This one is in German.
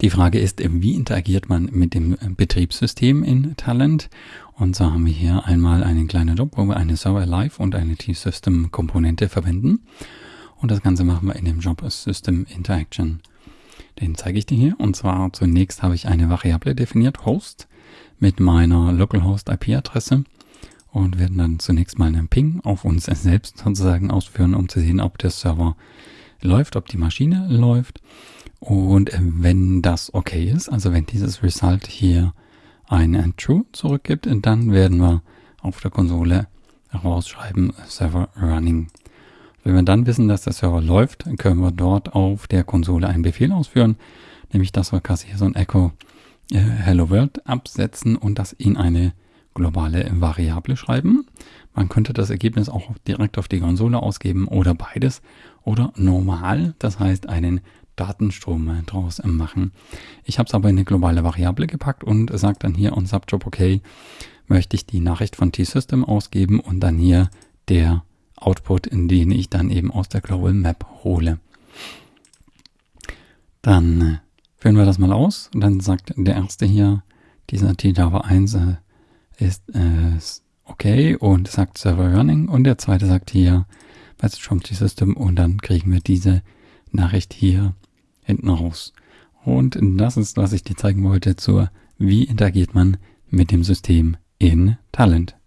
Die Frage ist, wie interagiert man mit dem Betriebssystem in Talent? Und so haben wir hier einmal einen kleinen Job, wo wir eine Server Live und eine T-System Komponente verwenden. Und das Ganze machen wir in dem Job System Interaction. Den zeige ich dir hier. Und zwar zunächst habe ich eine Variable definiert, Host, mit meiner Localhost IP-Adresse und werden dann zunächst mal einen Ping auf uns selbst sozusagen ausführen, um zu sehen, ob der Server läuft, ob die Maschine läuft. Und wenn das okay ist, also wenn dieses Result hier ein True zurückgibt, dann werden wir auf der Konsole rausschreiben Server Running. Wenn wir dann wissen, dass der Server läuft, können wir dort auf der Konsole einen Befehl ausführen, nämlich dass wir quasi hier so ein Echo äh, Hello World absetzen und das in eine globale Variable schreiben. Man könnte das Ergebnis auch direkt auf die Konsole ausgeben oder beides oder normal, das heißt einen Datenstrom draus machen. Ich habe es aber in eine globale Variable gepackt und sage dann hier on Subjob okay, möchte ich die Nachricht von T-System ausgeben und dann hier der Output, in den ich dann eben aus der Global Map hole. Dann äh, führen wir das mal aus und dann sagt der erste hier, dieser T-Java 1 äh, ist äh, okay und sagt Server Running und der zweite sagt hier Message from T-System und dann kriegen wir diese Nachricht hier hinten raus. Und das ist, was ich dir zeigen wollte zur, wie interagiert man mit dem System in Talent.